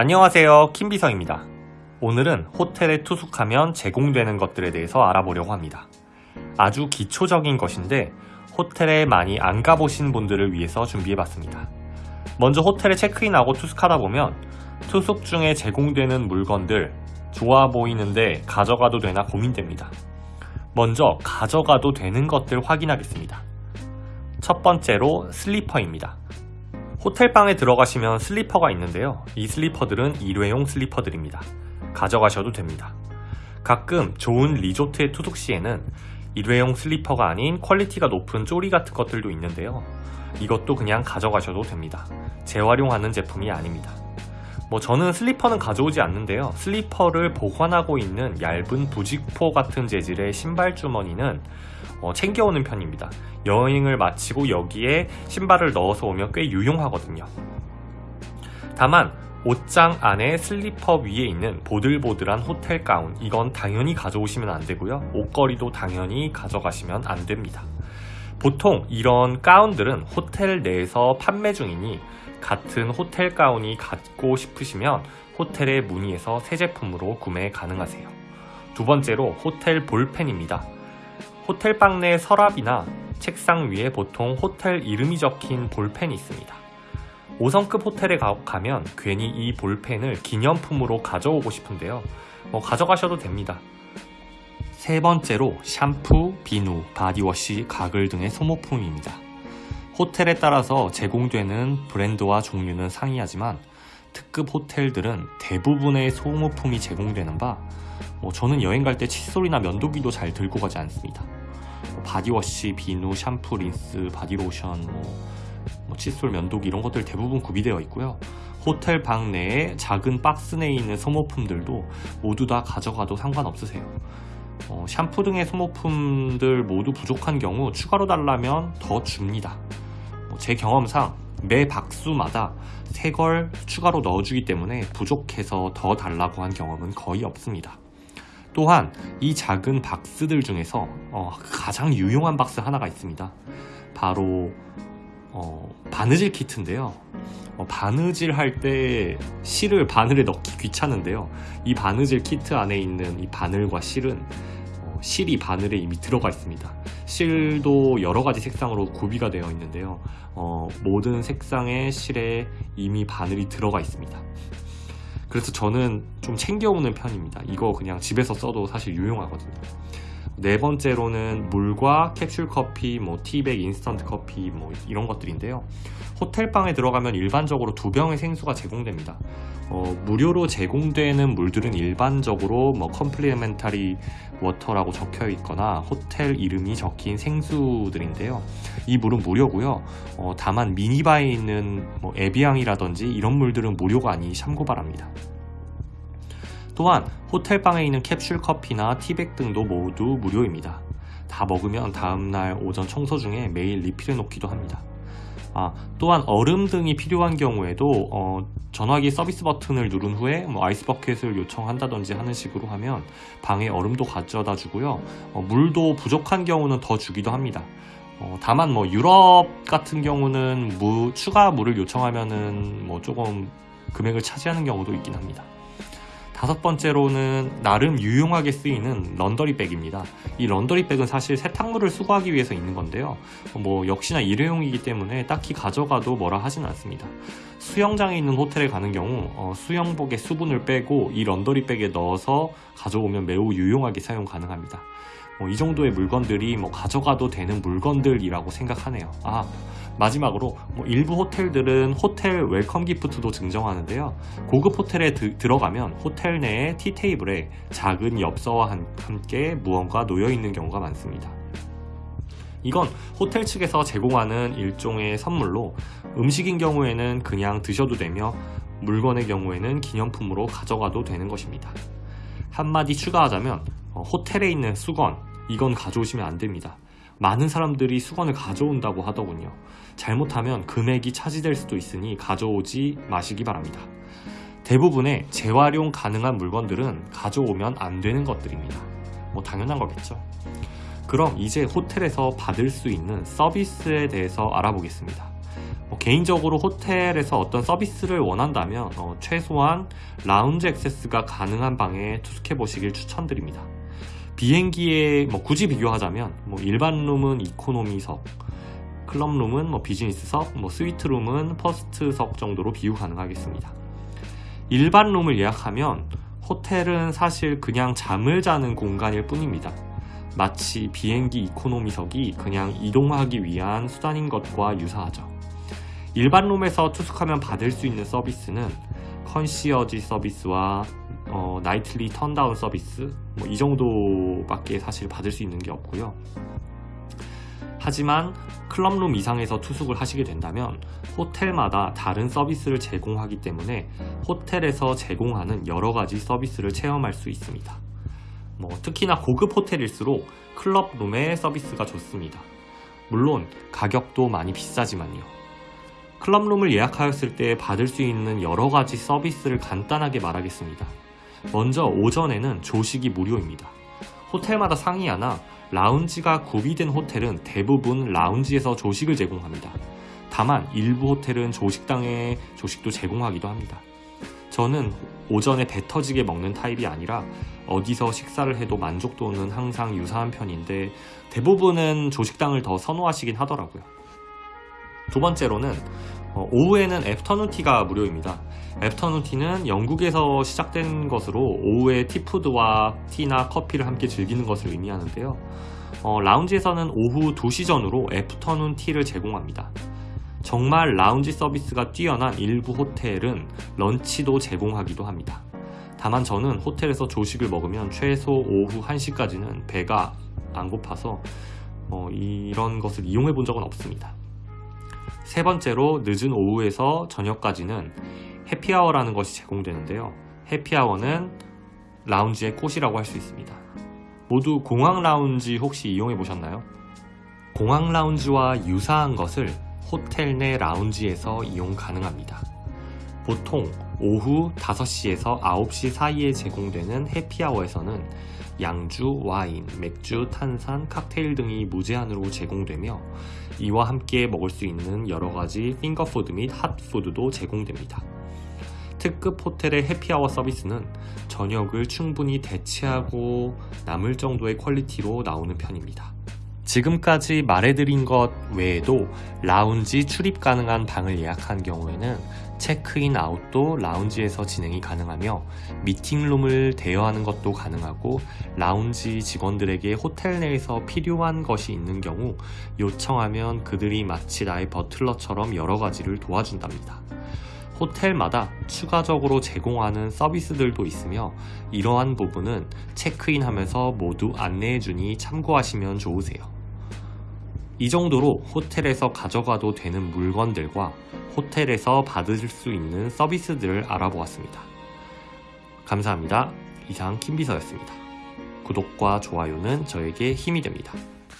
안녕하세요. 김비서입니다. 오늘은 호텔에 투숙하면 제공되는 것들에 대해서 알아보려고 합니다. 아주 기초적인 것인데 호텔에 많이 안 가보신 분들을 위해서 준비해봤습니다. 먼저 호텔에 체크인하고 투숙하다 보면 투숙 중에 제공되는 물건들 좋아 보이는데 가져가도 되나 고민됩니다. 먼저 가져가도 되는 것들 확인하겠습니다. 첫 번째로 슬리퍼입니다 호텔방에 들어가시면 슬리퍼가 있는데요. 이 슬리퍼들은 일회용 슬리퍼들입니다. 가져가셔도 됩니다. 가끔 좋은 리조트의 투숙 시에는 일회용 슬리퍼가 아닌 퀄리티가 높은 쪼리 같은 것들도 있는데요. 이것도 그냥 가져가셔도 됩니다. 재활용하는 제품이 아닙니다. 뭐 저는 슬리퍼는 가져오지 않는데요. 슬리퍼를 보관하고 있는 얇은 부직포 같은 재질의 신발 주머니는 어, 챙겨오는 편입니다. 여행을 마치고 여기에 신발을 넣어서 오면 꽤 유용하거든요. 다만 옷장 안에 슬리퍼 위에 있는 보들보들한 호텔 가운 이건 당연히 가져오시면 안되고요. 옷걸이도 당연히 가져가시면 안됩니다. 보통 이런 가운들은 호텔 내에서 판매 중이니 같은 호텔 가운이 갖고 싶으시면 호텔에 문의해서 새 제품으로 구매 가능하세요. 두 번째로 호텔 볼펜입니다. 호텔 방 내 서랍이나 책상 위에 보통 호텔 이름이 적힌 볼펜이 있습니다. 5성급 호텔에 가, 면 괜히 이 볼펜을 기념품으로 가져오고 싶은데요. 뭐 가져가셔도 됩니다. 세 번째로 샴푸, 비누, 바디워시, 가글 등의 소모품입니다. 호텔에 따라서 제공되는 브랜드와 종류는 상이하지만 특급 호텔들은 대부분의 소모품이 제공되는 바, 뭐 저는 여행 갈 때 칫솔이나 면도기도 잘 들고 가지 않습니다. 뭐 바디워시, 비누, 샴푸, 린스, 바디로션, 뭐, 뭐 칫솔, 면도기 이런 것들 대부분 구비되어 있고요. 호텔 방 내에 작은 박스 내에 있는 소모품들도 모두 다 가져가도 상관없으세요. 어, 샴푸 등의 소모품들 모두 부족한 경우 추가로 달라면 더 줍니다. 뭐 제 경험상 매 박수마다 새걸 추가로 넣어주기 때문에 부족해서 더 달라고 한 경험은 거의 없습니다. 또한 이 작은 박스들 중에서 어, 가장 유용한 박스 하나가 있습니다. 바로 어, 바느질 키트인데요. 어, 바느질 할 때 실을 바늘에 넣기 귀찮은데요. 이 바느질 키트 안에 있는 이 바늘과 실은 어, 실이 바늘에 이미 들어가 있습니다. 실도 여러 가지 색상으로 구비가 되어 있는데요. 어, 모든 색상의 실에 이미 바늘이 들어가 있습니다. 그래서 저는 좀 챙겨오는 편입니다 이거 그냥 집에서 써도 사실 유용하거든요 네 번째로는 물과 캡슐 커피, 뭐 티백, 인스턴트 커피 뭐 이런 것들인데요. 호텔방에 들어가면 일반적으로 두 병의 생수가 제공됩니다. 어, 무료로 제공되는 물들은 일반적으로 뭐 complimentary water라고 적혀 있거나 호텔 이름이 적힌 생수들인데요. 이 물은 무료고요. 어, 다만 미니바에 있는 뭐 에비앙이라든지 이런 물들은 무료가 아니 참고 바랍니다. 또한 호텔방에 있는 캡슐 커피나 티백 등도 모두 무료입니다. 다 먹으면 다음날 오전 청소 중에 매일 리필해 놓기도 합니다. 아, 또한 얼음 등이 필요한 경우에도 어, 전화기 서비스 버튼을 누른 후에 뭐 ice bucket을 요청한다든지 하는 식으로 하면 방에 얼음도 가져다 주고요. 어, 물도 부족한 경우는 더 주기도 합니다. 어, 다만 뭐 유럽 같은 경우는 무, 추가 물을 요청하면은 뭐 조금 금액을 차지하는 경우도 있긴 합니다. 다섯 번째로는 나름 유용하게 쓰이는 런더리백입니다. 이 런더리백은 사실 세탁물을 수거하기 위해서 있는 건데요. 뭐 역시나 일회용이기 때문에 딱히 가져가도 뭐라 하진 않습니다. 수영장에 있는 호텔에 가는 경우 어, 수영복에 수분을 빼고 이 런더리백에 넣어서 가져오면 매우 유용하게 사용 가능합니다. 뭐 이 정도의 물건들이 뭐 가져가도 되는 물건들이라고 생각하네요. 아 마지막으로 뭐 일부 호텔들은 호텔 welcome gift도 증정하는데요. 고급 호텔에 드, 들어가면 호텔 내에 티테이블에 작은 엽서와 함께 무언가 놓여 있는 경우가 많습니다. 이건 호텔 측에서 제공하는 일종의 선물로 음식인 경우에는 그냥 드셔도 되며 물건의 경우에는 기념품으로 가져가도 되는 것입니다. 한마디 추가하자면 어, 호텔에 있는 수건 이건 가져오시면 안 됩니다. 많은 사람들이 수건을 가져온다고 하더군요. 잘못하면 금액이 차지될 수도 있으니 가져오지 마시기 바랍니다. 대부분의 재활용 가능한 물건들은 가져오면 안 되는 것들입니다. 뭐 당연한 거겠죠. 그럼 이제 호텔에서 받을 수 있는 서비스에 대해서 알아보겠습니다. 뭐 개인적으로 호텔에서 어떤 서비스를 원한다면 어, 최소한 라운지 access가 가능한 방에 투숙해 보시길 추천드립니다. 비행기에 뭐 굳이 비교하자면 뭐 일반 룸은 이코노미석, 클럽 룸은 뭐 비즈니스석, 뭐 스위트 룸은 퍼스트석 정도로 비유 가능하겠습니다. 일반 룸을 예약하면 호텔은 사실 그냥 잠을 자는 공간일 뿐입니다. 마치 비행기 이코노미석이 그냥 이동하기 위한 수단인 것과 유사하죠. 일반 룸에서 투숙하면 받을 수 있는 서비스는 컨시어지 서비스와 어, 나이틀리 턴다운 서비스 뭐 이 정도밖에 사실 받을 수 있는 게 없고요. 하지만 클럽룸 이상에서 투숙을 하시게 된다면 호텔마다 다른 서비스를 제공하기 때문에 호텔에서 제공하는 여러 가지 서비스를 체험할 수 있습니다. 뭐 특히나 고급 호텔일수록 클럽룸의 서비스가 좋습니다. 물론 가격도 많이 비싸지만요. 클럽룸을 예약하였을 때 받을 수 있는 여러 가지 서비스를 간단하게 말하겠습니다. 먼저 오전에는 조식이 무료입니다. 호텔마다 상이하나 라운지가 구비된 호텔은 대부분 라운지에서 조식을 제공합니다. 다만 일부 호텔은 조식당에 조식도 제공하기도 합니다. 저는 오전에 배 터지게 먹는 타입이 아니라 어디서 식사를 해도 만족도는 항상 유사한 편인데 대부분은 조식당을 더 선호하시긴 하더라고요. 두 번째로는 어, 오후에는 afternoon tea가 무료입니다. afternoon tea는 영국에서 시작된 것으로 오후에 tea food와 tea나 커피를 함께 즐기는 것을 의미하는데요. 어, 라운지에서는 오후 2시 전으로 afternoon tea를 제공합니다. 정말 라운지 서비스가 뛰어난 일부 호텔은 lunch도 제공하기도 합니다. 다만 저는 호텔에서 조식을 먹으면 최소 오후 1시까지는 배가 안 고파서 어, 이런 것을 이용해 본 적은 없습니다. 세 번째로 늦은 오후에서 저녁까지는 해피아워라는 것이 제공되는데요. 해피아워는 라운지의 꽃이라고 할 수 있습니다. 모두 공항 라운지 혹시 이용해 보셨나요? 공항 라운지와 유사한 것을 호텔 내 라운지에서 이용 가능합니다. 보통 오후 5시에서 9시 사이에 제공되는 해피아워에서는 양주, 와인, 맥주, 탄산, 칵테일 등이 무제한으로 제공되며 이와 함께 먹을 수 있는 여러가지 finger food 및 hot food도 제공됩니다. 특급 호텔의 happy hour 서비스는 저녁을 충분히 대체하고 남을 정도의 quality로 나오는 편입니다. 지금까지 말해드린 것 외에도 라운지 출입 가능한 방을 예약한 경우에는 체크인 아웃도 라운지에서 진행이 가능하며 미팅룸을 대여하는 것도 가능하고 라운지 직원들에게 호텔 내에서 필요한 것이 있는 경우 요청하면 그들이 마치 나의 버틀러처럼 여러 가지를 도와준답니다. 호텔마다 추가적으로 제공하는 서비스들도 있으며 이러한 부분은 체크인 하면서 모두 안내해주니 참고하시면 좋으세요. 이 정도로 호텔에서 가져가도 되는 물건들과 호텔에서 받을 수 있는 서비스들을 알아보았습니다. 감사합니다. 이상 김비서였습니다. 구독과 좋아요는 저에게 힘이 됩니다.